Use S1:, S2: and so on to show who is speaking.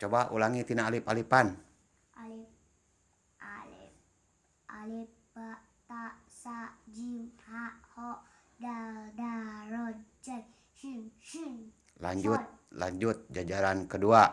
S1: Coba ulangi tina alif-alifan.
S2: alif alif alif ba ta sa jim ha ho dal da, ro jai, shin shin
S1: Lanjut, lanjut jajaran kedua.